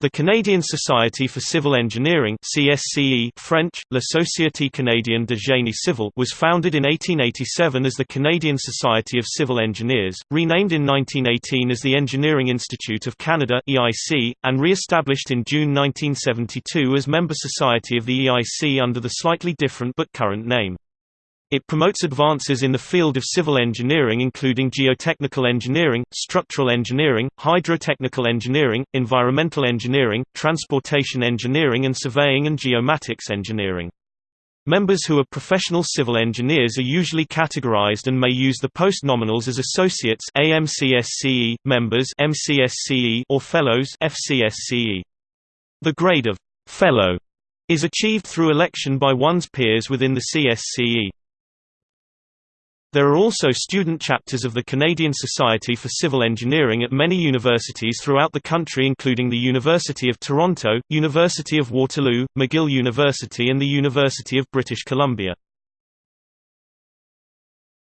The Canadian Society for Civil Engineering CSCE French, La Société Canadienne de Génie Civil was founded in 1887 as the Canadian Society of Civil Engineers, renamed in 1918 as the Engineering Institute of Canada EIC, and re-established in June 1972 as member society of the EIC under the slightly different but current name. It promotes advances in the field of civil engineering including geotechnical engineering, structural engineering, hydrotechnical engineering, environmental engineering, transportation engineering and surveying and geomatics engineering. Members who are professional civil engineers are usually categorized and may use the post-nominals as associates AMCSCE, members MCSCE or fellows FCSCE. The grade of fellow is achieved through election by one's peers within the CSCE. There are also student chapters of the Canadian Society for Civil Engineering at many universities throughout the country including the University of Toronto, University of Waterloo, McGill University and the University of British Columbia.